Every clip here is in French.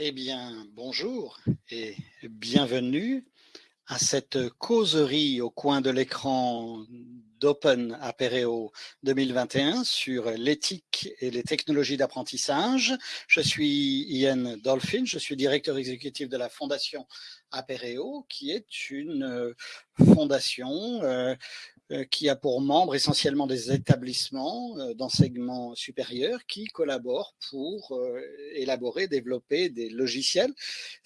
Eh bien, bonjour et bienvenue à cette causerie au coin de l'écran d'Open Apereo 2021 sur l'éthique et les technologies d'apprentissage. Je suis Ian Dolphin, je suis directeur exécutif de la Fondation Apereo, qui est une euh, fondation euh, qui a pour membres essentiellement des établissements d'enseignement supérieur qui collaborent pour élaborer, développer des logiciels.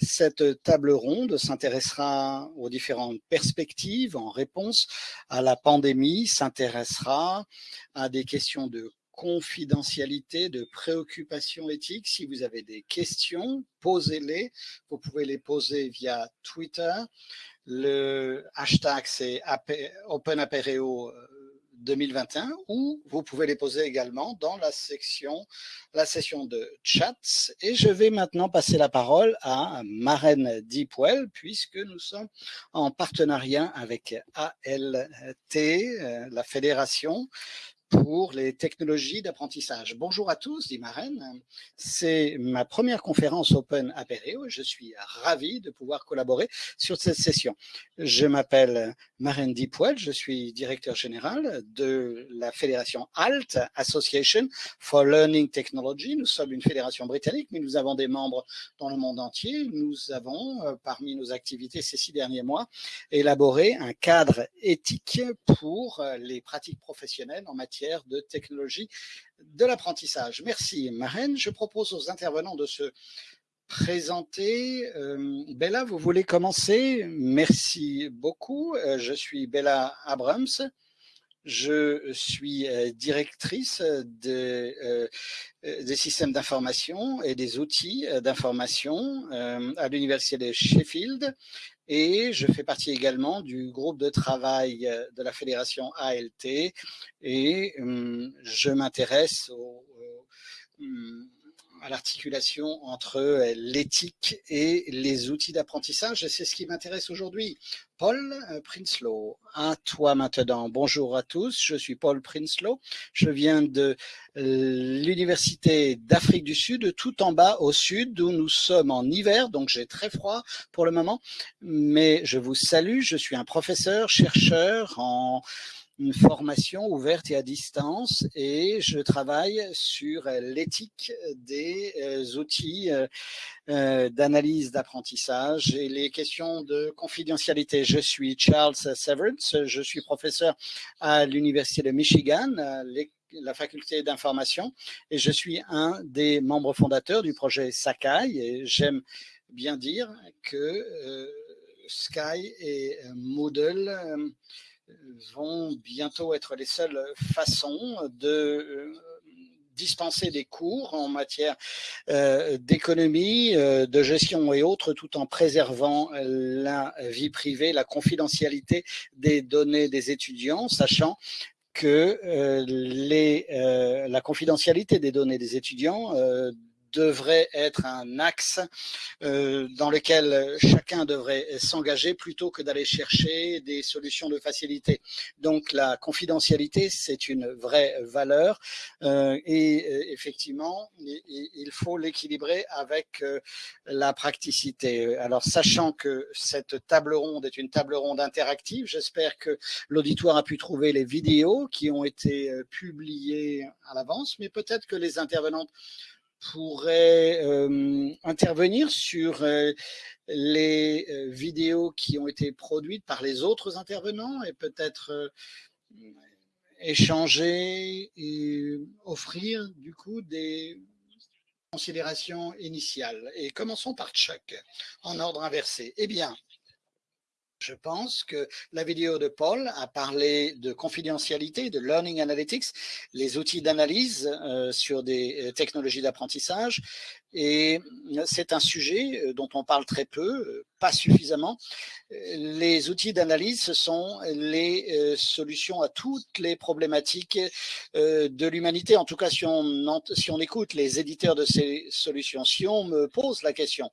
Cette table ronde s'intéressera aux différentes perspectives en réponse à la pandémie, s'intéressera à des questions de confidentialité, de préoccupations éthiques. Si vous avez des questions, posez-les. Vous pouvez les poser via Twitter. Le hashtag, c'est OpenApereo 2021 ou vous pouvez les poser également dans la section, la session de chats. Et je vais maintenant passer la parole à Marraine Deepwell puisque nous sommes en partenariat avec ALT, euh, la fédération pour les technologies d'apprentissage. Bonjour à tous, dit Marraine. C'est ma première conférence Open Apereo. Je suis ravi de pouvoir collaborer sur cette session. Je m'appelle Marraine Deepwell, je suis directeur général de la fédération ALT, Association for Learning Technology. Nous sommes une fédération britannique, mais nous avons des membres dans le monde entier. Nous avons, euh, parmi nos activités ces six derniers mois, élaboré un cadre éthique pour euh, les pratiques professionnelles en matière de technologie de l'apprentissage. Merci Marraine. Je propose aux intervenants de se présenter. Euh, Bella, vous voulez commencer? Merci beaucoup. Euh, je suis Bella Abrams. Je suis euh, directrice des systèmes d'information et des outils d'information à l'Université de Sheffield et je fais partie également du groupe de travail euh, de la fédération ALT et hum, je m'intéresse hum, à l'articulation entre euh, l'éthique et les outils d'apprentissage. C'est ce qui m'intéresse aujourd'hui. Paul euh, Prinsloo, à toi maintenant. Bonjour à tous, je suis Paul Prinsloo. Je viens de euh, l'Université d'Afrique du Sud, tout en bas au sud, où nous sommes en hiver, donc j'ai très froid pour le moment. Mais je vous salue, je suis un professeur, chercheur en une formation ouverte et à distance et je travaille sur l'éthique des euh, outils euh, euh, d'analyse d'apprentissage et les questions de confidentialité. Je suis Charles Severance, je suis professeur à l'Université de Michigan, la faculté d'information et je suis un des membres fondateurs du projet Sakai et j'aime bien dire que Sky et Moodle vont bientôt être les seules façons de euh, dispenser des cours en matière euh, d'économie, euh, de gestion et autres, tout en préservant la vie privée, la confidentialité des données des étudiants, sachant que les, la confidentialité des données des étudiants devrait être un axe euh, dans lequel chacun devrait s'engager plutôt que d'aller chercher des solutions de facilité. Donc la confidentialité, c'est une vraie valeur euh, et euh, effectivement, il faut l'équilibrer avec la praticité. Alors sachant que cette table ronde est une table ronde interactive, j'espère que l'auditoire a pu trouver les vidéos qui ont été publiées à l'avance, mais peut-être que les intervenantes pourrait intervenir sur les vidéos qui ont été produites par les autres intervenants et peut-être échanger et offrir du coup des considérations initiales? Et commençons par Chuck, en ordre inversé. Eh bien, je pense que la vidéo de Paul a parlé de confidentialité, de learning analytics, les outils d'analyse euh, sur des euh, technologies d'apprentissage. Et euh, c'est un sujet dont on parle très peu, pas suffisamment. Les outils d'analyse, ce sont les solutions à toutes les problématiques de l'humanité. En tout cas, si on, si on écoute les éditeurs de ces solutions, si on me pose la question,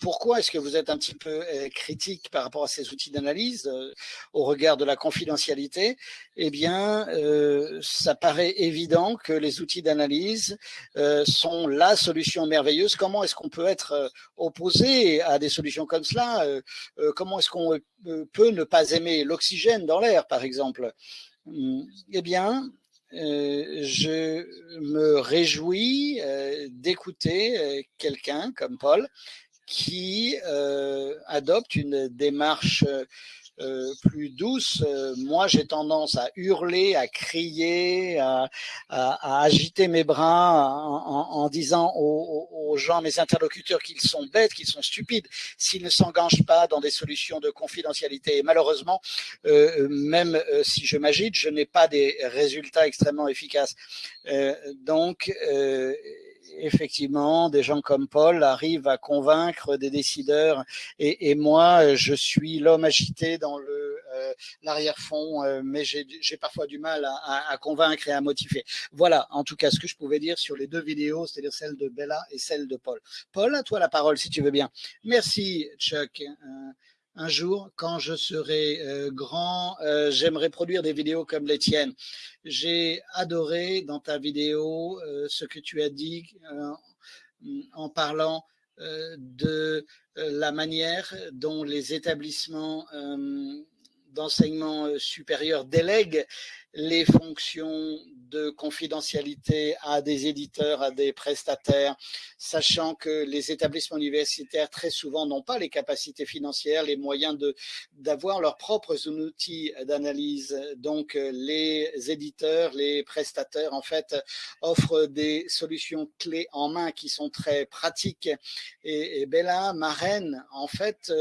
pourquoi est-ce que vous êtes un petit peu critique par rapport à ces outils d'analyse au regard de la confidentialité? Eh bien, ça paraît évident que les outils d'analyse sont la solution merveilleuse. Comment est-ce qu'on peut être opposé à des solutions comme cela? Comment est-ce qu'on peut ne pas aimer l'oxygène dans l'air, par exemple? Hum, Eh bien, euh, je me réjouis euh, d'écouter euh, quelqu'un comme Paul qui adopte une démarche euh, plus douce. Euh, moi, j'ai tendance à hurler, à crier, à, à, agiter mes bras en, en, disant aux, aux, gens, mes interlocuteurs, qu'ils sont bêtes, qu'ils sont stupides, s'ils ne s'engagent pas dans des solutions de confidentialité. Et malheureusement, euh, même euh, si je m'agite, je n'ai pas des résultats extrêmement efficaces. donc, effectivement, des gens comme Paul arrivent à convaincre des décideurs et, et moi, je suis l'homme agité dans le euh, l'arrière-fond, euh, mais j'ai parfois du mal à, à, convaincre et à motiver. Voilà, en tout cas, ce que je pouvais dire sur les deux vidéos, c'est-à-dire celle de Bella et celle de Paul. Paul, à toi la parole, si tu veux bien. Merci, Chuck. Euh, un jour, quand je serai euh, grand, euh, j'aimerais produire des vidéos comme les tiennes. J'ai adoré dans ta vidéo euh, ce que tu as dit en parlant de la manière dont les établissements d'enseignement supérieur délèguent les fonctions de confidentialité à des éditeurs, à des prestataires, sachant que les établissements universitaires très souvent n'ont pas les capacités financières, les moyens d'avoir leurs propres outils d'analyse. Donc les éditeurs, les prestataires en fait offrent des solutions clés en main qui sont très pratiques. Et, et Bella, Marraine, en fait,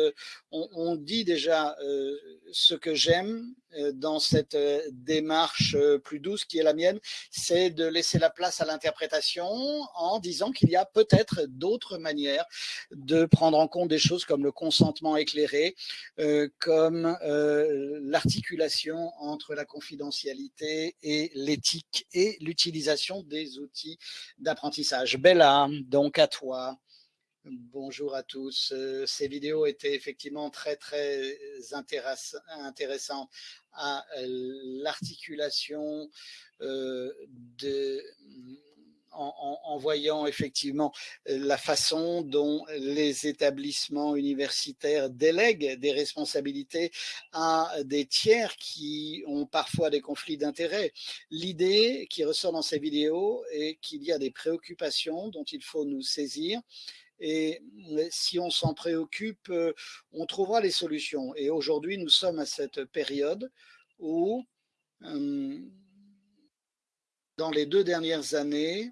on, on dit déjà euh, ce que j'aime euh, dans cette euh, démarche euh, plus douce qui est la mienne, c'est de laisser la place à l'interprétation en disant qu'il y a peut-être d'autres manières de prendre en compte des choses comme le consentement éclairé, comme l'articulation entre la confidentialité et l'éthique et l'utilisation des outils d'apprentissage. Bella, donc à toi. Bonjour à tous. Ces vidéos étaient effectivement très très intéressantes à l'articulation euh, de en, en, voyant effectivement la façon dont les établissements universitaires délèguent des responsabilités à des tiers qui ont parfois des conflits d'intérêts. L'idée qui ressort dans ces vidéos est qu'il y a des préoccupations dont il faut nous saisir et si on s'en préoccupe, euh, on trouvera les solutions. Et aujourd'hui, nous sommes à cette période où, euh, dans les deux dernières années,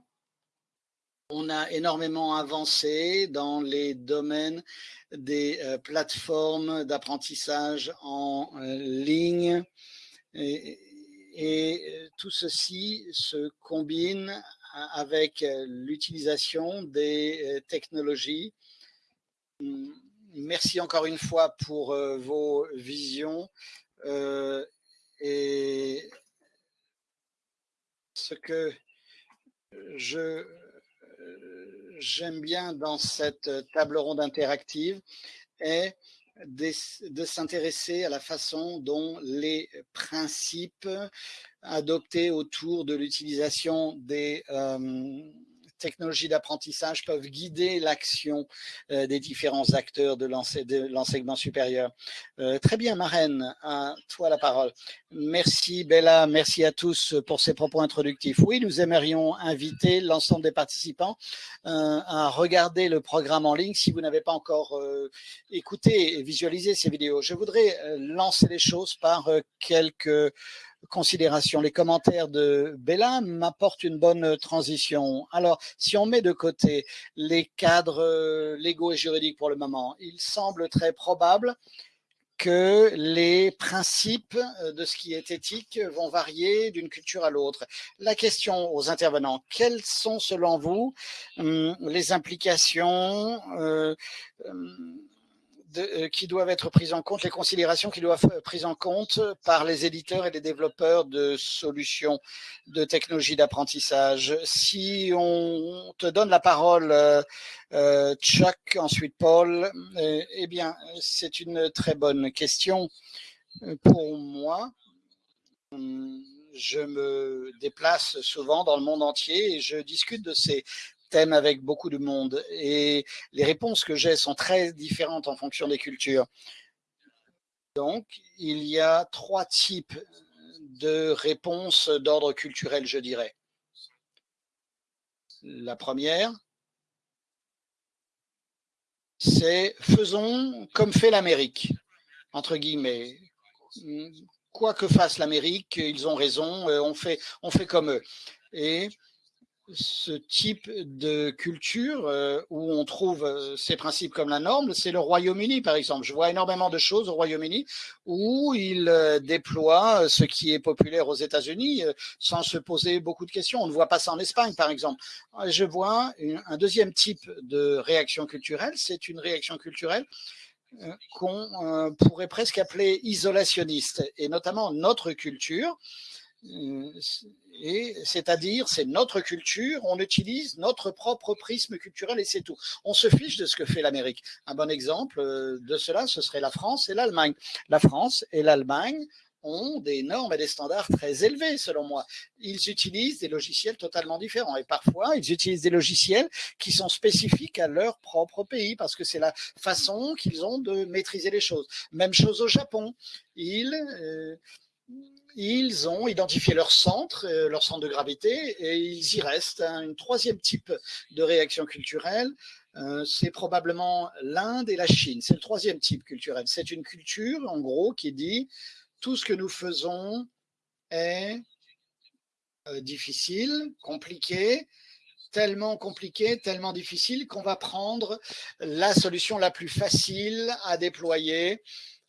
on a énormément avancé dans les domaines des euh, plateformes d'apprentissage en ligne. Et, et, tout ceci se combine avec euh, l'utilisation des euh, technologies. Merci encore une fois pour euh, vos visions et ce que j'aime bien dans cette table ronde interactive est de, s'intéresser à la façon dont les principes adoptés autour de l'utilisation des euh, technologies d'apprentissage peuvent guider l'action euh, des différents acteurs de l'enseignement supérieur. Euh, très bien, Marraine, à toi la parole. Merci Bella, merci à tous pour ces propos introductifs. Oui, nous aimerions inviter l'ensemble des participants euh, à regarder le programme en ligne si vous n'avez pas encore écouté et visualisé ces vidéos. Je voudrais lancer les choses par quelques considération. Les commentaires de Bella m'apportent une bonne transition. Alors, si on met de côté les cadres euh, légaux et juridiques pour le moment, il semble très probable que les principes euh, de ce qui est éthique vont varier d'une culture à l'autre. La question aux intervenants, quelles sont selon vous hum, les implications euh, euh, qui doivent être prises en compte, les considérations qui doivent être prises en compte par les éditeurs et les développeurs de solutions de technologie d'apprentissage. Si on te donne la parole, euh, Chuck, ensuite Paul, eh bien, c'est une très bonne question pour moi. Je me déplace souvent dans le monde entier et je discute de ces thème avec beaucoup de monde et les réponses que j'ai sont très différentes en fonction des cultures. Donc, il y a trois types de réponses d'ordre culturel, je dirais. La première, c'est faisons comme fait l'Amérique, entre guillemets. Quoi que fasse l'Amérique, ils ont raison, euh, on fait, on fait comme eux. Et ce type de culture euh, où on trouve euh, ces principes comme la norme, c'est le Royaume-Uni, par exemple. Je vois énormément de choses au Royaume-Uni où ils euh, déploient ce qui est populaire aux États-Unis sans se poser beaucoup de questions. On ne voit pas ça en Espagne, par exemple. Je vois un deuxième type de réaction culturelle, c'est une réaction culturelle qu'on pourrait presque appeler isolationniste, et notamment notre culture et c'est-à-dire c'est notre culture, on utilise notre propre prisme culturel et c'est tout. On se fiche de ce que fait l'Amérique. Un bon exemple euh, de cela, ce serait la France et l'Allemagne. La France et l'Allemagne ont des normes et des standards très élevés, selon moi. Ils utilisent des logiciels totalement différents et parfois ils utilisent des logiciels qui sont spécifiques à leur propre pays parce que c'est la façon qu'ils ont de maîtriser les choses. Même chose au Japon. Ils euh, ils ont identifié leur centre, euh, leur centre de gravité, et ils y restent. Un troisième type de réaction culturelle, euh, c'est probablement l'Inde et la Chine. C'est le troisième type culturel. C'est une culture, en gros, qui dit tout ce que nous faisons est euh, difficile, compliqué, tellement compliqué, tellement difficile qu'on va prendre la solution la plus facile à déployer.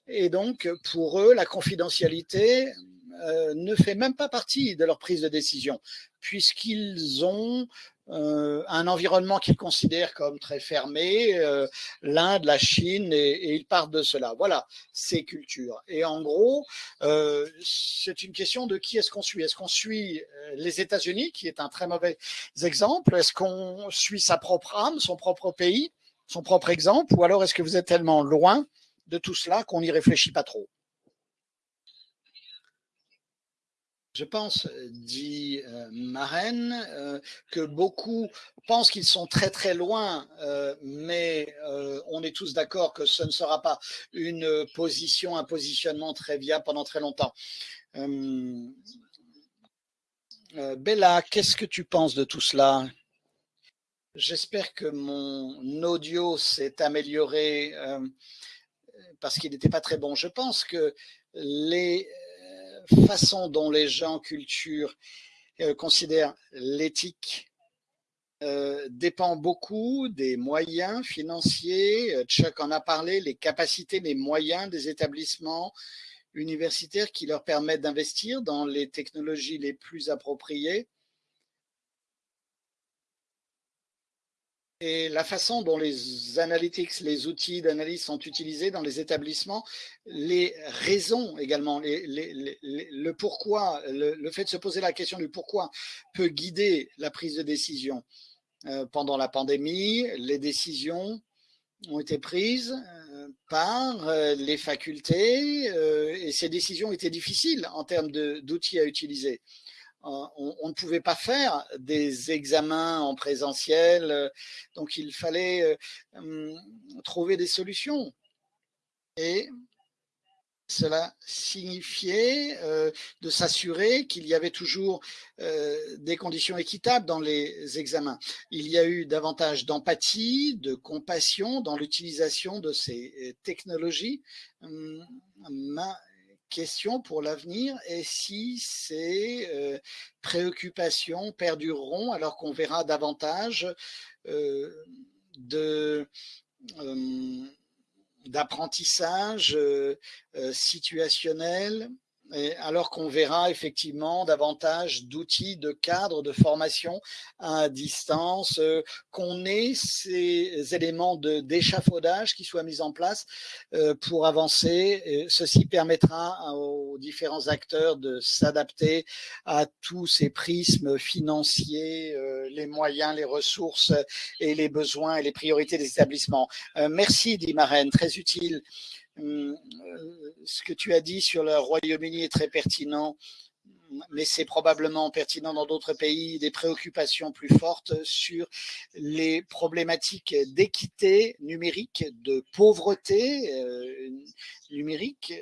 Et donc, pour eux, la confidentialité euh, ne fait même pas partie de leur prise de décision, puisqu'ils ont euh, un environnement qu'ils considèrent comme très fermé, euh, l'Inde, la Chine, et, ils partent de cela. Voilà, ces cultures. Et en gros, c'est une question de qui est-ce qu'on suit. Est-ce qu'on suit les États-Unis, qui est un très mauvais exemple? Est-ce qu'on suit sa propre âme, son propre pays, son propre exemple? Ou alors est-ce que vous êtes tellement loin de tout cela qu'on n'y réfléchit pas trop Je pense, dit euh, euh, que beaucoup pensent qu'ils sont très très loin, euh, mais on est tous d'accord que ce ne sera pas une position, un positionnement très viable pendant très longtemps. Bella, qu'est-ce que tu penses de tout cela? J'espère que mon audio s'est amélioré parce qu'il n'était pas très bon. Je pense que les façon dont les gens culture euh, considèrent l'éthique euh, dépend beaucoup des moyens financiers. Euh, Chuck en a parlé, les capacités, les moyens des établissements universitaires qui leur permettent d'investir dans les technologies les plus appropriées et la façon dont les analytics, les outils d'analyse sont utilisés dans les établissements, les raisons également, le pourquoi, le, fait de se poser la question du pourquoi peut guider la prise de décision. Euh, pendant la pandémie, les décisions ont été prises euh, par euh, les facultés et ces décisions étaient difficiles en termes d'outils à utiliser. Euh, on, ne pouvait pas faire des examens en présentiel, euh, donc il fallait euh, hum, trouver des solutions. Et cela signifiait de s'assurer qu'il y avait toujours des conditions équitables dans les examens. Il y a eu davantage d'empathie, de compassion dans l'utilisation de ces technologies. Hum, question pour l'avenir et si ces euh, préoccupations perdureront alors qu'on verra davantage euh, euh, d'apprentissage situationnel alors qu'on verra effectivement davantage d'outils, de cadres, de formation à distance, euh, qu'on ait ces éléments d'échafaudage qui soient mis en place euh, pour avancer. ceci permettra aux différents acteurs de s'adapter à tous ces prismes financiers, euh, les moyens, les ressources et les besoins et les priorités des établissements. merci, dit Marraine, très utile. Hum, euh, ce que tu as dit sur le Royaume-Uni est très pertinent, mais c'est probablement pertinent dans d'autres pays, des préoccupations plus fortes sur les problématiques d'équité numérique, de pauvreté euh, numérique.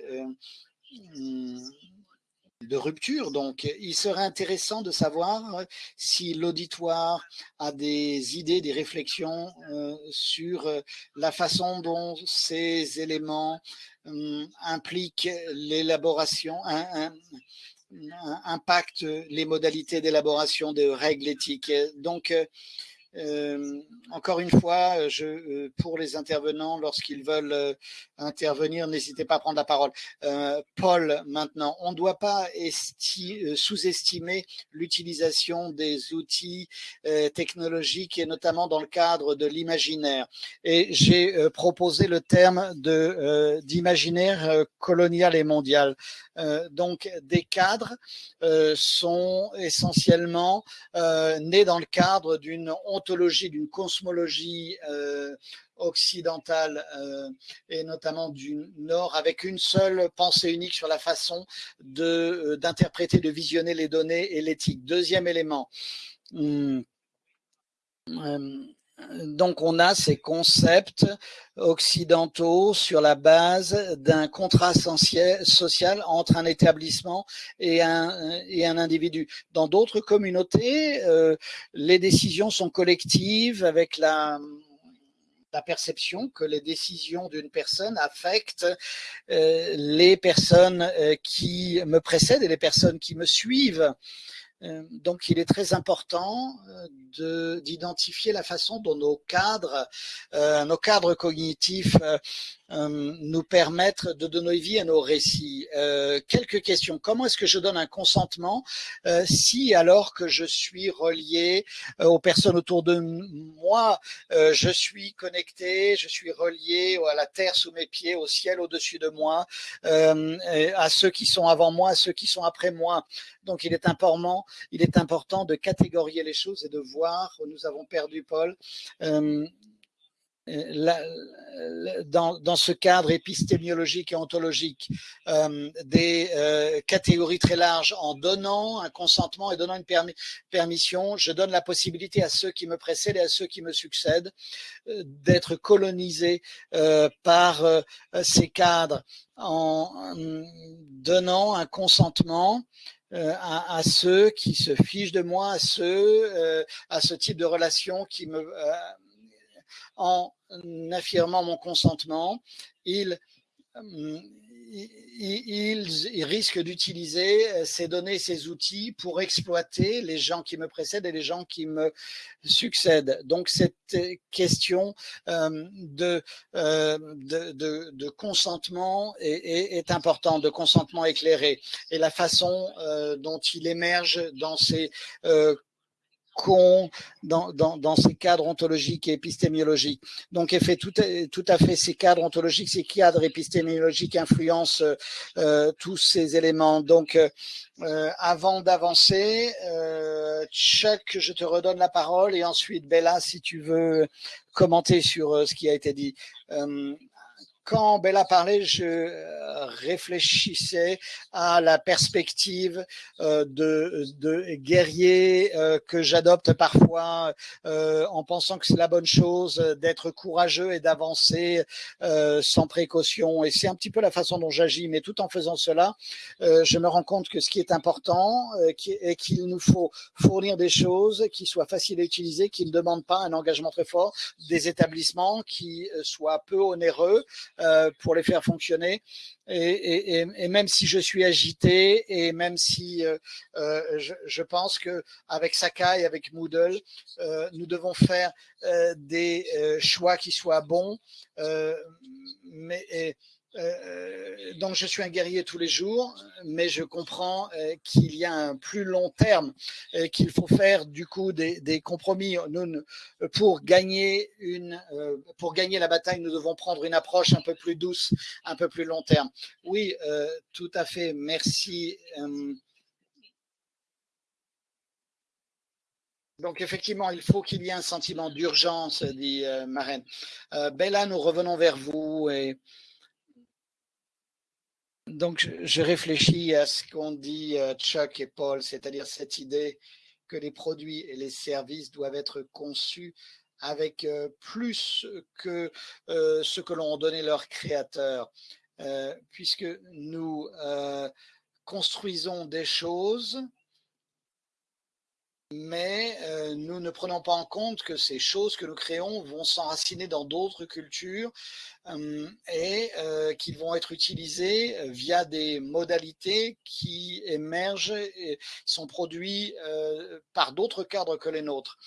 Euh, de rupture. Donc, il serait intéressant de savoir si l'auditoire a des idées, des réflexions euh, sur euh, la façon dont ces éléments euh, impliquent l'élaboration, impactent les modalités d'élaboration de règles éthiques. Donc, euh, encore une fois, je, euh, pour les intervenants, lorsqu'ils veulent euh, intervenir, n'hésitez pas à prendre la parole. Paul, maintenant, on ne doit pas sous-estimer l'utilisation des outils technologiques et notamment dans le cadre de l'imaginaire. Et j'ai proposé le terme d'imaginaire colonial et mondial. donc, des cadres sont essentiellement nés dans le cadre d'une d'une cosmologie euh, occidentale euh, et notamment du Nord, avec une seule pensée unique sur la façon euh, d'interpréter, de, visionner les données et l'éthique. Deuxième élément. Hmm, donc on a ces concepts occidentaux sur la base d'un contrat social entre un établissement et un, individu. Dans d'autres communautés, euh, les décisions sont collectives avec la, la perception que les décisions d'une personne affectent euh, les personnes euh, qui me précèdent et les personnes qui me suivent. Euh, donc, il est très important euh, d'identifier la façon dont nos cadres, euh, nos cadres cognitifs nous permettent de donner vie à nos récits. quelques questions. Comment est-ce que je donne un consentement si, alors que je suis relié aux personnes autour de moi, je suis connecté, je suis relié à la terre sous mes pieds, au ciel au-dessus de moi, à ceux qui sont avant moi, à ceux qui sont après moi. Donc, il est important il est important de catégorier les choses et de voir, nous avons perdu Paul, euh, dans, ce cadre épistémiologique et ontologique euh, des euh, catégories très larges en donnant un consentement et donnant une permission, je donne la possibilité à ceux qui me précèdent et à ceux qui me succèdent d'être colonisés par ces cadres en donnant un consentement euh, à, ceux qui se fichent de moi, à ceux, euh, à ce type de relation qui me, euh, en affirmant mon consentement, ils ils, risquent d'utiliser euh, ces données, ces outils pour exploiter les gens qui me précèdent et les gens qui me succèdent. Donc cette question euh, de, euh, de, consentement est, importante, de consentement éclairé. Et la façon dont il émerge dans ces dans, dans, dans, ces cadres ontologiques et épistémiologiques. Donc, fait tout, tout à fait ces cadres ontologiques, ces cadres épistémiologiques influencent euh, tous ces éléments. Donc, euh, avant d'avancer, euh, Chuck, je te redonne la parole et ensuite Bella, si tu veux commenter sur euh, ce qui a été dit. Quand Bella parlait, je euh, réfléchissais à la perspective euh, de, de guerrier euh, que j'adopte parfois en pensant que c'est la bonne chose d'être courageux et d'avancer sans précaution. Et c'est un petit peu la façon dont j'agis, mais tout en faisant cela, je me rends compte que ce qui est important est qu'il nous faut fournir des choses qui soient faciles à utiliser, qui ne demandent pas un engagement très fort, des établissements qui soient peu onéreux, euh, pour les faire fonctionner. Et, même si je suis agité et même si euh, euh, je, pense que avec Sakai, avec Moodle, nous devons faire des choix qui soient bons, mais euh, donc je suis un guerrier tous les jours, mais je comprends euh, qu'il y a un plus long terme, euh, qu'il faut faire du coup des, compromis. Nous, pour gagner une, pour gagner la bataille, nous devons prendre une approche un peu plus douce, un peu plus long terme. Oui, tout à fait. Merci. Donc effectivement, il faut qu'il y ait un sentiment d'urgence, dit Marraine. Bella, nous revenons vers vous et donc, je réfléchis à ce qu'ont dit euh, Chuck et Paul, c'est-à-dire cette idée que les produits et les services doivent être conçus avec euh, plus que euh, ce que l'on donnait leurs créateurs, puisque nous construisons des choses mais euh, nous ne prenons pas en compte que ces choses que nous créons vont s'enraciner dans d'autres cultures euh, et euh, qu'ils vont être utilisées via des modalités qui émergent et sont produits par d'autres cadres que les nôtres.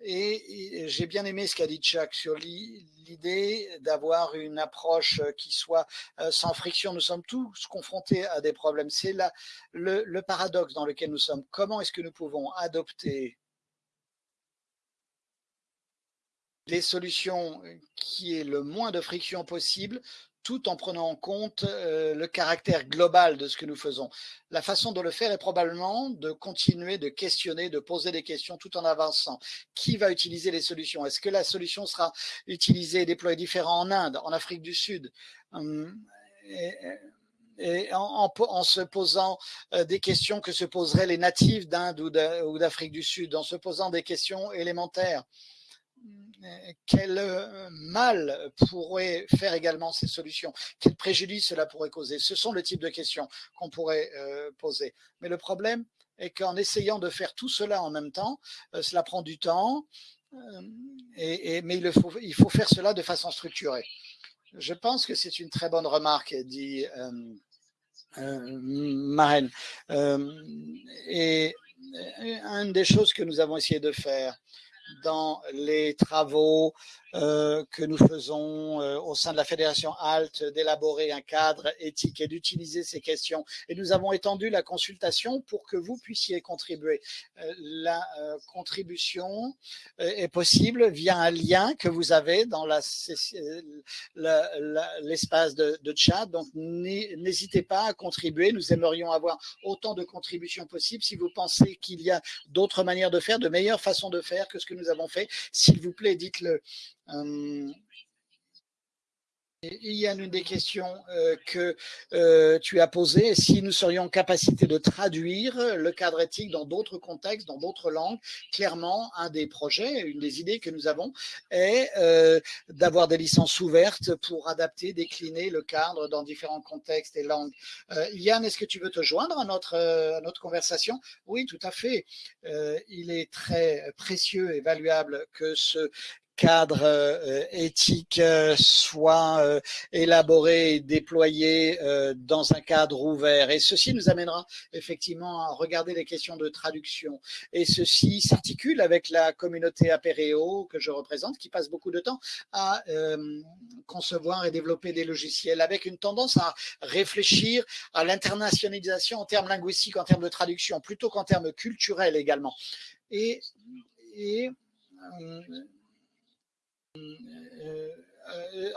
Et, j'ai bien aimé ce qu'a dit Chuck sur l'idée d'avoir une approche qui soit euh, sans friction. Nous sommes tous confrontés à des problèmes. C'est le, le paradoxe dans lequel nous sommes. Comment est-ce que nous pouvons adopter les solutions qui est le moins de friction possible tout en prenant en compte euh, le caractère global de ce que nous faisons. La façon de le faire est probablement de continuer de questionner, de poser des questions tout en avançant. Qui va utiliser les solutions? Est-ce que la solution sera utilisée et déployée différemment en Inde, en Afrique du Sud? Hum, en, se posant euh, des questions que se poseraient les natifs d'Inde ou d'Afrique du Sud, en se posant des questions élémentaires quel euh, mal pourrait faire également ces solutions? Quel préjudice cela pourrait causer? Ce sont le type de questions qu'on pourrait euh, poser. Mais le problème est qu'en essayant de faire tout cela en même temps, euh, cela prend du temps, et, mais il faut, il faut faire cela de façon structurée. Je pense que c'est une très bonne remarque, dit Marraine. et une des choses que nous avons essayé de faire, dans les travaux euh, que nous faisons euh, au sein de la Fédération ALT, d'élaborer un cadre éthique et d'utiliser ces questions. Et nous avons étendu la consultation pour que vous puissiez contribuer. Euh, la contribution est possible via un lien que vous avez dans l'espace de, de chat. Donc, n'hésitez pas à contribuer. Nous aimerions avoir autant de contributions possibles. Si vous pensez qu'il y a d'autres manières de faire, de meilleures façons de faire que ce que nous avons fait, s'il vous plaît, dites-le. Euh, il y a une des questions euh, que euh, tu as posées, si nous serions en capacité de traduire le cadre éthique dans d'autres contextes, dans d'autres langues, clairement, un des projets, une des idées que nous avons est d'avoir des licences ouvertes pour adapter, décliner le cadre dans différents contextes et langues. Yann, est-ce que tu veux te joindre à notre, à notre conversation? Oui, tout à fait. il est très précieux et valuable que ce cadre euh, éthique euh, soit euh, élaboré et déployé dans un cadre ouvert. Et ceci nous amènera effectivement à regarder les questions de traduction. Et ceci s'articule avec la communauté Apéréo que je représente, qui passe beaucoup de temps à concevoir et développer des logiciels, avec une tendance à réfléchir à l'internationalisation en termes linguistiques, en termes de traduction, plutôt qu'en termes culturels également. Et 嗯。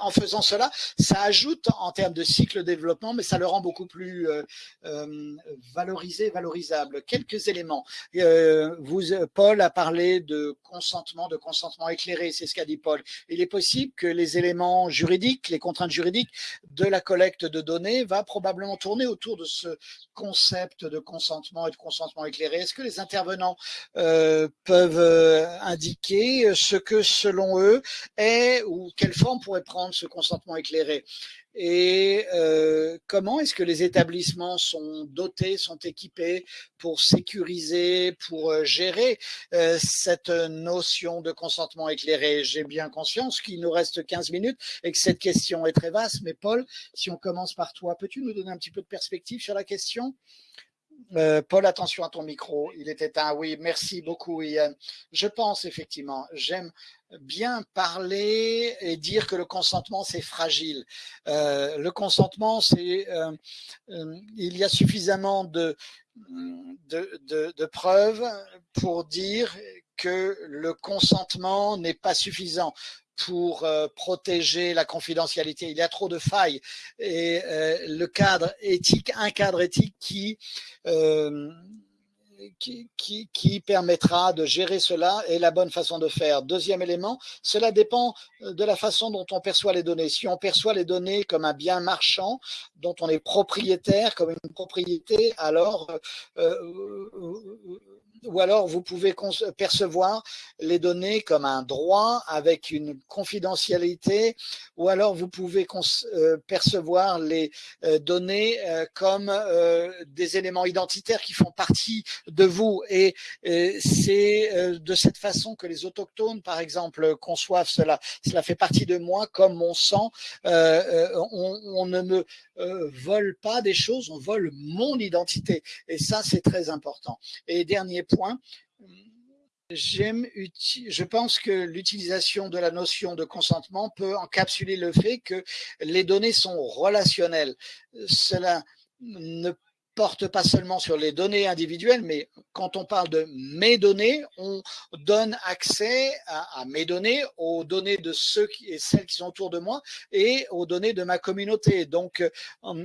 En faisant cela, ça ajoute en termes de cycle de développement, mais ça le rend beaucoup plus euh, euh valorisé, valorisable. Quelques éléments. Euh, Paul a parlé de consentement, de consentement éclairé, c'est ce qu'a dit Paul. Il est possible que les éléments juridiques, les contraintes juridiques de la collecte de données va probablement tourner autour de ce concept de consentement et de consentement éclairé. Est-ce que les intervenants peuvent indiquer ce que selon eux est ou quelle forme pourrait prendre ce consentement éclairé. Et euh, comment est-ce que les établissements sont dotés, sont équipés pour sécuriser, pour euh, gérer euh, cette notion de consentement éclairé? J'ai bien conscience qu'il nous reste 15 minutes et que cette question est très vaste, mais Paul, si on commence par toi, peux-tu nous donner un petit peu de perspective sur la question? Euh, Paul, attention à ton micro, il est éteint. Oui, merci beaucoup, Ian. Je pense effectivement, j'aime bien parler et dire que le consentement, c'est fragile. Euh, le consentement, c'est euh, il y a suffisamment de, preuves pour dire que le consentement n'est pas suffisant pour euh, protéger la confidentialité. Il y a trop de failles et euh, le cadre éthique, un cadre éthique qui, euh, qui, qui, qui, permettra de gérer cela est la bonne façon de faire. Deuxième élément, cela dépend de la façon dont on perçoit les données. Si on perçoit les données comme un bien marchand dont on est propriétaire, comme une propriété, alors ou alors vous pouvez percevoir les données comme un droit avec une confidentialité, ou alors vous pouvez euh, percevoir les euh, données euh, comme des éléments identitaires qui font partie de vous. Et c'est de cette façon que les autochtones, par exemple, conçoivent cela. Cela fait partie de moi comme mon sang. On, on, ne me vole pas des choses, on vole mon identité. Et ça, c'est très important. Et dernier point, J'aime, je pense que l'utilisation de la notion de consentement peut encapsuler le fait que les données sont relationnelles. Cela ne porte pas seulement sur les données individuelles, mais quand on parle de mes données, on donne accès à, mes données, aux données de ceux et celles qui sont autour de moi et aux données de ma communauté. Donc, euh,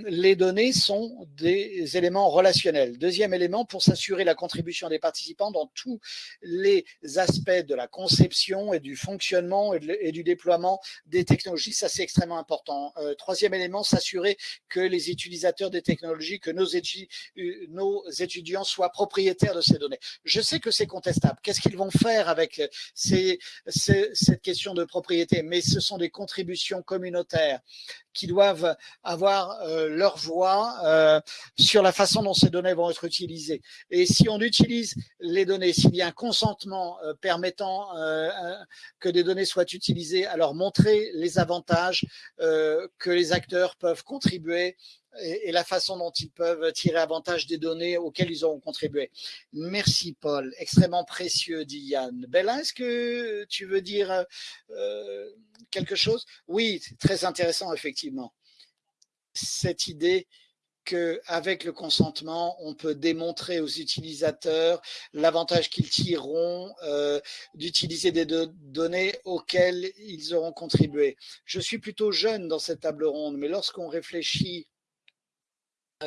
les données sont des éléments relationnels. Deuxième élément, pour s'assurer la contribution des participants dans tous les aspects de la conception et du fonctionnement et, du déploiement des technologies, ça c'est extrêmement important. Euh, troisième élément, s'assurer que les utilisateurs des technologies, que nos euh, nos étudiants soient propriétaires de ces données. Je sais que c'est contestable. Qu'est-ce qu'ils vont faire avec ces, cette question de propriété? Mais ce sont des contributions communautaires qui doivent avoir euh, leur voix euh, sur la façon dont ces données vont être utilisées. Et si on utilise les données, s'il y a un consentement euh, permettant euh, que des données soient utilisées, alors montrer les avantages euh, que les acteurs peuvent contribuer et, la façon dont ils peuvent tirer avantage des données auxquelles ils auront contribué. Merci Paul, extrêmement précieux, dit Yann. Bella, est-ce que tu veux dire euh, quelque chose? Oui, très intéressant, effectivement. Cette idée qu'avec le consentement, on peut démontrer aux utilisateurs l'avantage qu'ils tireront euh, d'utiliser des données auxquelles ils auront contribué. Je suis plutôt jeune dans cette table ronde, mais lorsqu'on réfléchit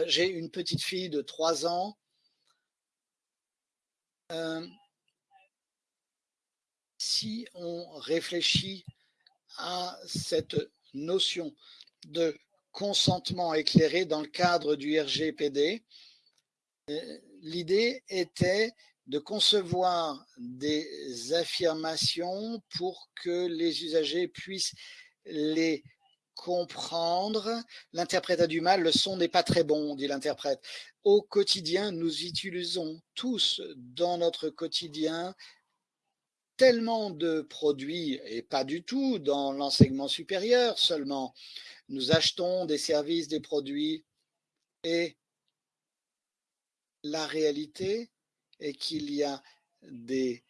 j'ai une petite fille de 3 ans. Euh, si on réfléchit à cette notion de consentement éclairé dans le cadre du RGPD, euh, l'idée était de concevoir des affirmations pour que les usagers puissent les comprendre. L'interprète a du mal, le son n'est pas très bon, dit l'interprète. Au quotidien, nous utilisons tous dans notre quotidien tellement de produits, et pas du tout dans l'enseignement supérieur seulement. Nous achetons des services, des produits, et la réalité est qu'il y a des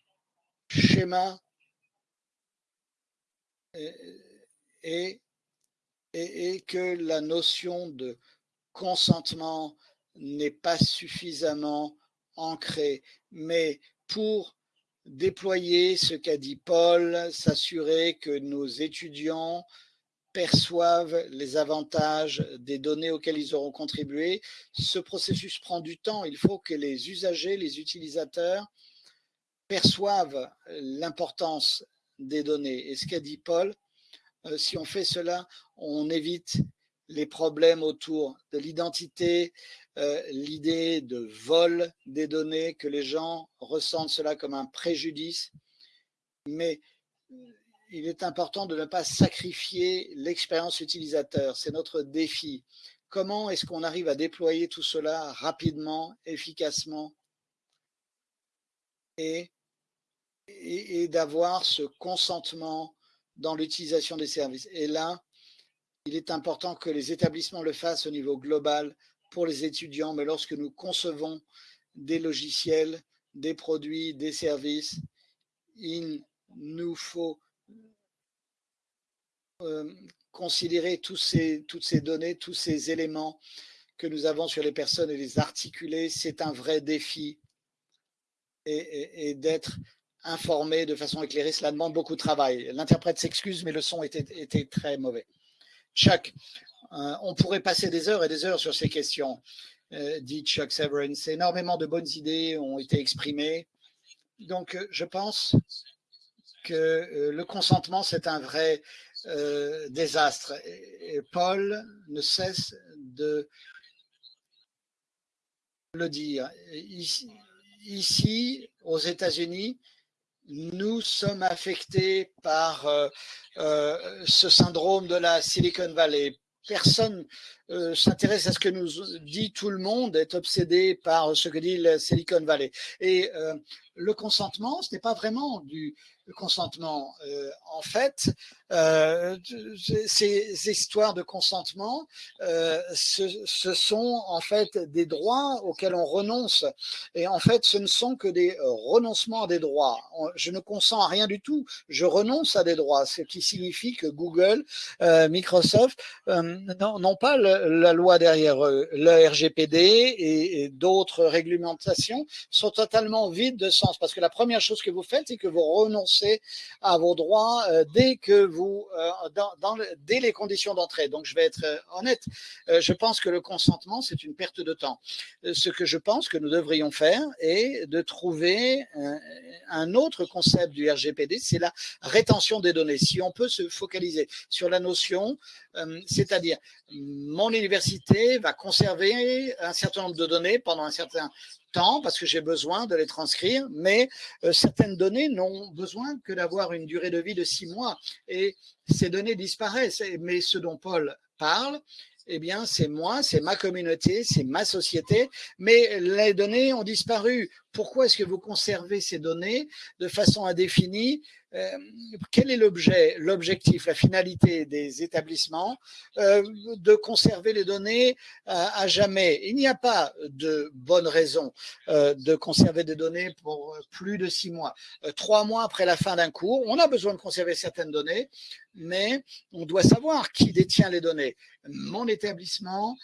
schémas et que la notion de consentement n'est pas suffisamment ancrée. Mais pour déployer ce qu'a dit Paul, s'assurer que nos étudiants perçoivent les avantages des données auxquelles ils auront contribué. Ce processus prend du temps. Il faut que les usagers, les utilisateurs perçoivent l'importance des données. Et ce qu'a dit Paul, euh, si on fait cela, on évite les problèmes autour de l'identité, euh, l'idée de vol des données, que les gens ressentent cela comme un préjudice. Mais euh, il est important de ne pas sacrifier l'expérience utilisateur. C'est notre défi. Comment est-ce qu'on arrive à déployer tout cela rapidement, efficacement et, d'avoir ce consentement dans l'utilisation des services. Et là, il est important que les établissements le fassent au niveau global pour les étudiants, mais lorsque nous concevons des logiciels, des produits, des services, il nous faut euh, considérer tous ces, toutes ces données, tous ces éléments que nous avons sur les personnes et les articuler. C'est un vrai défi. Et, d'être informé de façon éclairée, cela demande beaucoup de travail. L'interprète s'excuse, mais le son était, très mauvais. Chuck, euh, on pourrait passer des heures et des heures sur ces questions, euh, dit Chuck Severance. Énormément de bonnes idées ont été exprimées. Donc, euh, je pense que le consentement, c'est un vrai désastre. Et Paul ne cesse de le dire. Ici, aux États-Unis, nous sommes affectés par ce syndrome de la Silicon Valley personne euh, s'intéresse à ce que nous dit tout le monde, est obsédé par ce que dit le Silicon Valley. Et euh, le consentement, ce n'est pas vraiment du consentement. Euh, en fait, ces histoires de consentement, ce, ce, sont en fait des droits auxquels on renonce. Et en fait, ce ne sont que des renoncements à des droits. Je ne consens à rien du tout. Je renonce à des droits, ce qui signifie que Google, Microsoft n'ont pas la loi derrière eux. Le RGPD et, d'autres réglementations sont totalement vides de sens parce que la première chose que vous faites, c'est que vous renoncez à vos droits euh, dès que vous, euh, dès les conditions d'entrée. Donc, je vais être euh, honnête. je pense que le consentement, c'est une perte de temps. ce que je pense que nous devrions faire est de trouver un autre concept du RGPD, c'est la rétention des données. Si on peut se focaliser sur la notion, c'est-à-dire mon université va conserver un certain nombre de données pendant un certain parce que j'ai besoin de les transcrire, mais euh, certaines données n'ont besoin que d'avoir une durée de vie de six mois et ces données disparaissent. Mais ce dont Paul parle, eh bien, c'est moi, c'est ma communauté, c'est ma société, mais les données ont disparu. Pourquoi est-ce que vous conservez ces données de façon indéfinie? Euh, quel est l'objet, l'objectif, la finalité des établissements euh, de conserver les données à, jamais? Il n'y a pas de bonne raison euh, de conserver des données pour plus de six mois. trois mois après la fin d'un cours, on a besoin de conserver certaines données, mais on doit savoir qui détient les données. Mon établissement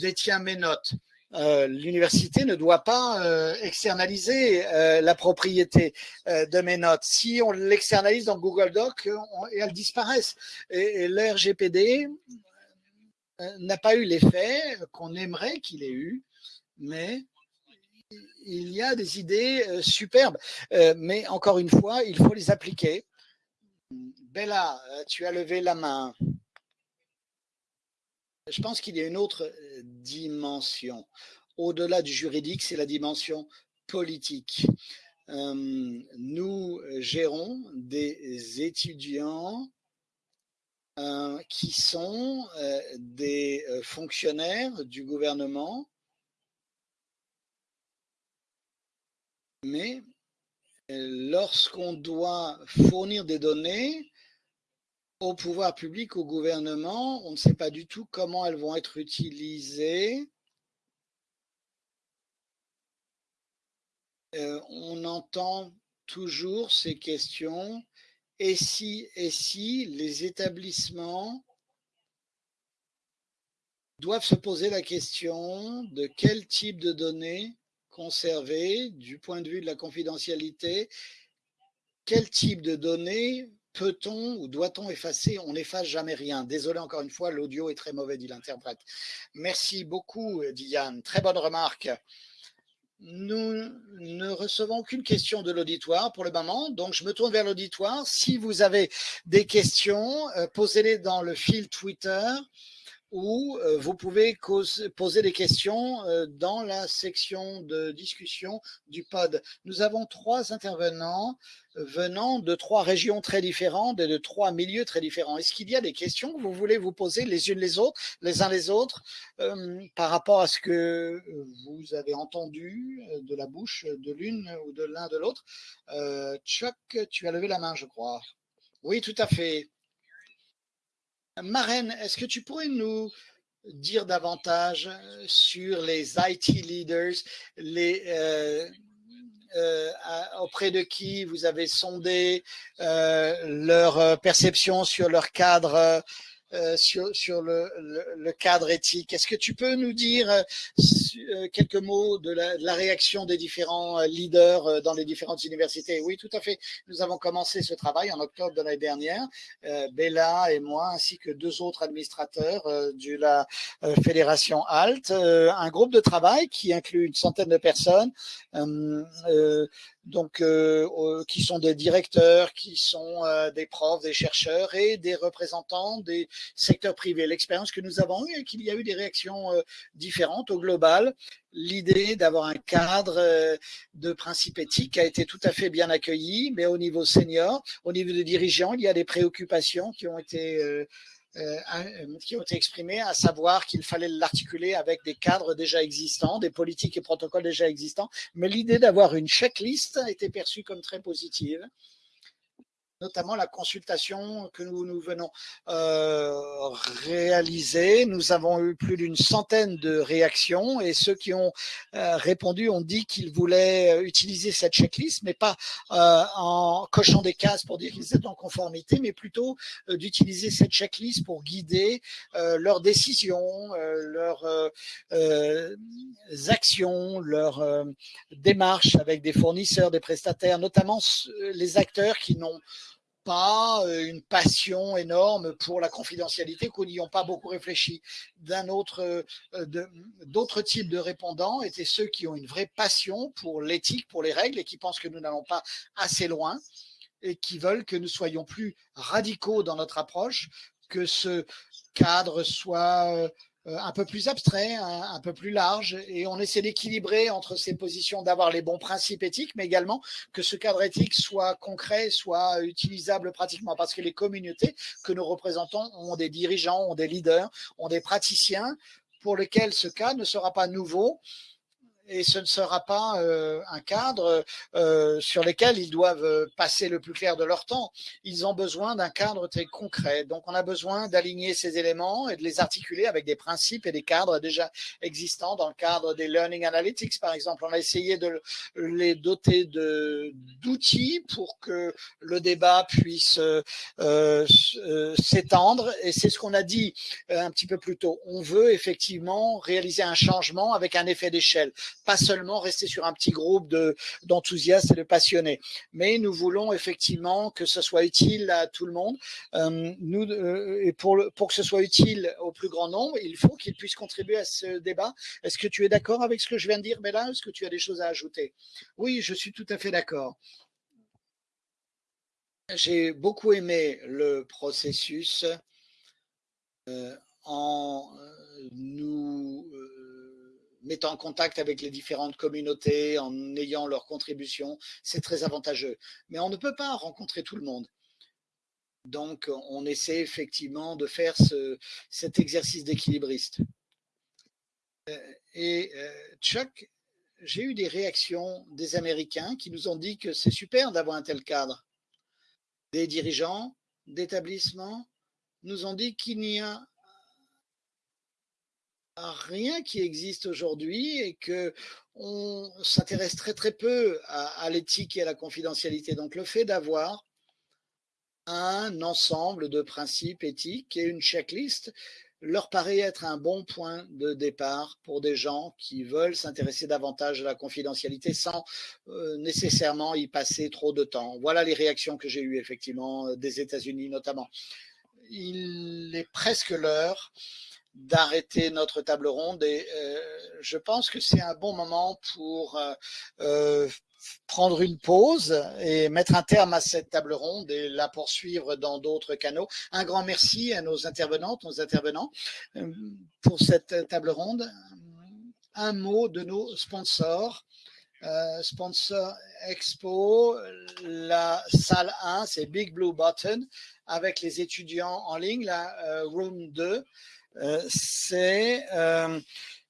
détient mes notes. Euh, l'université ne doit pas euh, externaliser euh, la propriété de mes notes. Si on l'externalise dans Google Doc, et elles disparaissent. Et, l'RGPD n'a pas eu l'effet qu'on aimerait qu'il ait eu, mais il y a des idées superbes. mais encore une fois, il faut les appliquer. Bella, tu as levé la main. Je pense qu'il y a une autre euh, dimension. Au-delà du juridique, c'est la dimension politique. Euh, nous gérons des étudiants euh, qui sont des fonctionnaires du gouvernement, mais lorsqu'on doit fournir des données, au pouvoir public, au gouvernement. On ne sait pas du tout comment elles vont être utilisées. Euh, on entend toujours ces questions. Et si, et si les établissements doivent se poser la question de quel type de données conserver du point de vue de la confidentialité, quel type de données peut-on ou doit-on effacer? On n'efface jamais rien. Désolé encore une fois, l'audio est très mauvais, dit l'interprète. Merci beaucoup, Diane. Très bonne remarque. Nous ne recevons aucune question de l'auditoire pour le moment, donc je me tourne vers l'auditoire. Si vous avez des questions, euh, posez-les dans le fil Twitter ou euh, vous pouvez poser des questions euh, dans la section de discussion du pod. Nous avons trois intervenants euh, venant de trois régions très différentes et de trois milieux très différents. Est-ce qu'il y a des questions que vous voulez vous poser les unes les autres, les uns les autres, par rapport à ce que vous avez entendu de la bouche de l'une ou de l'un de l'autre? Chuck, tu as levé la main, je crois. Oui, tout à fait. Marraine, est-ce que tu pourrais nous dire davantage sur les IT leaders, les, euh, euh, auprès de qui vous avez sondé euh, leur perception sur leur cadre euh, sur, sur le, le, cadre éthique. Est-ce que tu peux nous dire euh, euh, quelques mots de la, de la, réaction des différents leaders dans les différentes universités? Oui, tout à fait. Nous avons commencé ce travail en octobre de l'année dernière, Bella et moi, ainsi que deux autres administrateurs de la fédération ALT, un groupe de travail qui inclut une centaine de personnes donc euh, qui sont des directeurs, qui sont euh, des profs, des chercheurs et des représentants des secteurs privés. L'expérience que nous avons eue est qu'il y a eu des réactions euh, différentes au global. L'idée d'avoir un cadre de principes éthiques a été tout à fait bien accueillie, mais au niveau senior, au niveau des dirigeants, il y a des préoccupations qui ont été euh, euh, qui ont été exprimés, à savoir qu'il fallait l'articuler avec des cadres déjà existants, des politiques et protocoles déjà existants. Mais l'idée d'avoir une checklist a été perçue comme très positive notamment la consultation que nous, venons euh, réaliser. Nous avons eu plus d'une centaine de réactions et ceux qui ont euh, répondu ont dit qu'ils voulaient utiliser cette checklist, mais pas euh, en cochant des cases pour dire qu'ils étaient en conformité, mais plutôt euh, d'utiliser cette checklist pour guider euh, leurs décisions, euh, leurs actions, leurs démarches avec des fournisseurs, des prestataires, notamment les acteurs qui n'ont pas euh, une passion énorme pour la confidentialité, qu'on n'y ont pas beaucoup réfléchi. D'un autre, euh, d'autres types de répondants étaient ceux qui ont une vraie passion pour l'éthique, pour les règles et qui pensent que nous n'allons pas assez loin et qui veulent que nous soyons plus radicaux dans notre approche, que ce cadre soit euh, euh, un peu plus abstrait, un, peu plus large, et on essaie d'équilibrer entre ces positions d'avoir les bons principes éthiques, mais également que ce cadre éthique soit concret, soit utilisable pratiquement, parce que les communautés que nous représentons ont des dirigeants, ont des leaders, ont des praticiens pour lesquels ce cas ne sera pas nouveau, et ce ne sera pas euh, un cadre euh, sur lequel ils doivent euh, passer le plus clair de leur temps. Ils ont besoin d'un cadre très concret. Donc, on a besoin d'aligner ces éléments et de les articuler avec des principes et des cadres déjà existants dans le cadre des Learning Analytics, par exemple. On a essayé de les doter d'outils pour que le débat puisse s'étendre. Et c'est ce qu'on a dit un petit peu plus tôt. On veut effectivement réaliser un changement avec un effet d'échelle pas seulement rester sur un petit groupe d'enthousiastes et de passionnés, mais nous voulons effectivement que ce soit utile à tout le monde. Euh, nous, euh, et pour, pour que ce soit utile au plus grand nombre, il faut qu'ils puissent contribuer à ce débat. Est-ce que tu es d'accord avec ce que je viens de dire, Bella? Est-ce que tu as des choses à ajouter? Oui, je suis tout à fait d'accord. J'ai beaucoup aimé le processus euh, en nous mettant en contact avec les différentes communautés, en ayant leur contribution, c'est très avantageux. Mais on ne peut pas rencontrer tout le monde. Donc, on essaie effectivement de faire ce, cet exercice d'équilibriste. Euh, et euh, Chuck, j'ai eu des réactions des Américains qui nous ont dit que c'est super d'avoir un tel cadre. Des dirigeants d'établissements nous ont dit qu'il n'y a rien qui existe aujourd'hui et que on s'intéresse très très peu à, l'éthique et à la confidentialité. Donc le fait d'avoir un ensemble de principes éthiques et une checklist leur paraît être un bon point de départ pour des gens qui veulent s'intéresser davantage à la confidentialité sans euh, nécessairement y passer trop de temps. Voilà les réactions que j'ai eues effectivement des États-Unis notamment. Il est presque l'heure d'arrêter notre table ronde et euh, je pense que c'est un bon moment pour euh, euh, prendre une pause et mettre un terme à cette table ronde et la poursuivre dans d'autres canaux. Un grand merci à nos intervenantes, nos intervenants pour cette table ronde. Un mot de nos sponsors. sponsor Expo, la salle 1, c'est Big Blue Button, avec les étudiants en ligne, la Room 2. Euh, c'est euh,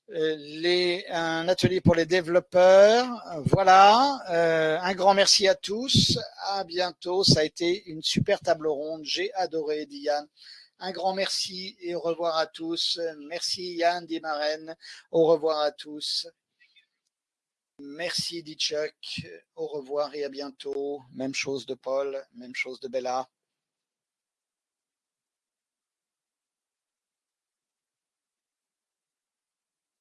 les, un atelier pour les développeurs. Voilà, euh, un grand merci à tous. À bientôt. Ça a été une super table ronde. J'ai adoré, Diane. Un grand merci et au revoir à tous. Merci Yann Dimaren. Au revoir à tous. Merci Ditchuk. Au revoir et à bientôt. Même chose de Paul, même chose de Bella.